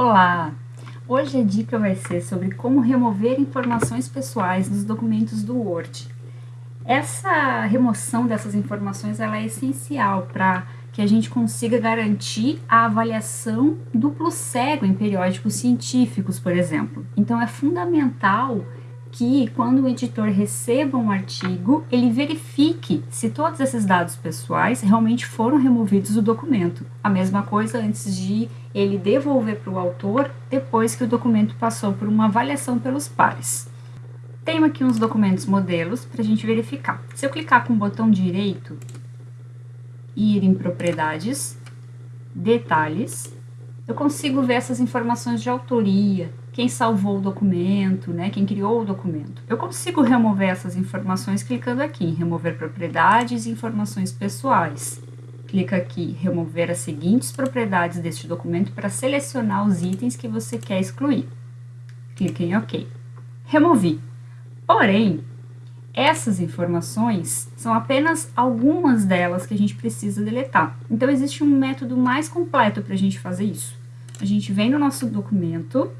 Olá! Hoje a dica vai ser sobre como remover informações pessoais dos documentos do Word. Essa remoção dessas informações ela é essencial para que a gente consiga garantir a avaliação duplo cego em periódicos científicos, por exemplo. Então é fundamental que quando o editor receba um artigo, ele verifique se todos esses dados pessoais realmente foram removidos do documento. A mesma coisa antes de ele devolver para o autor depois que o documento passou por uma avaliação pelos pares. Tenho aqui uns documentos modelos para a gente verificar. Se eu clicar com o botão direito e ir em propriedades, detalhes, eu consigo ver essas informações de autoria, quem salvou o documento, né, quem criou o documento. Eu consigo remover essas informações clicando aqui em remover propriedades e informações pessoais. Clica aqui remover as seguintes propriedades deste documento para selecionar os itens que você quer excluir. Clique em OK. Removi. Porém, essas informações são apenas algumas delas que a gente precisa deletar. Então, existe um método mais completo para a gente fazer isso. A gente vem no nosso documento,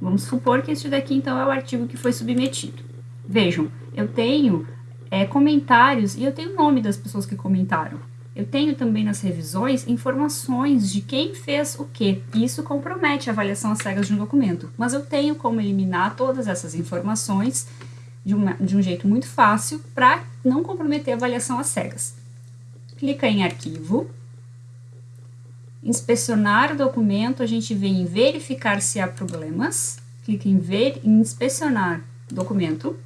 Vamos supor que este daqui, então, é o artigo que foi submetido. Vejam, eu tenho é, comentários e eu tenho o nome das pessoas que comentaram. Eu tenho também nas revisões informações de quem fez o quê. Isso compromete a avaliação às cegas de um documento. Mas eu tenho como eliminar todas essas informações de, uma, de um jeito muito fácil para não comprometer a avaliação às cegas. Clica em arquivo, inspecionar o documento, a gente vem em verificar se há problemas, clica em ver em inspecionar documento.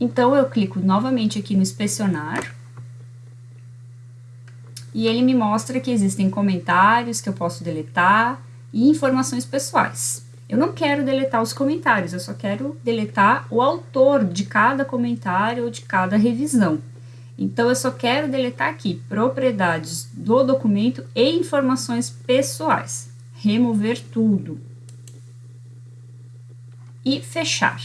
Então, eu clico novamente aqui no inspecionar, e ele me mostra que existem comentários que eu posso deletar e informações pessoais. Eu não quero deletar os comentários, eu só quero deletar o autor de cada comentário ou de cada revisão. Então, eu só quero deletar aqui propriedades do documento e informações pessoais. Remover tudo. E fechar.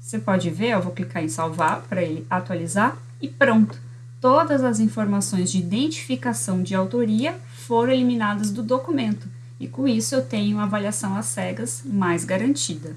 Você pode ver, eu vou clicar em salvar para ele atualizar e pronto. Todas as informações de identificação de autoria foram eliminadas do documento e com isso eu tenho uma avaliação às cegas mais garantida.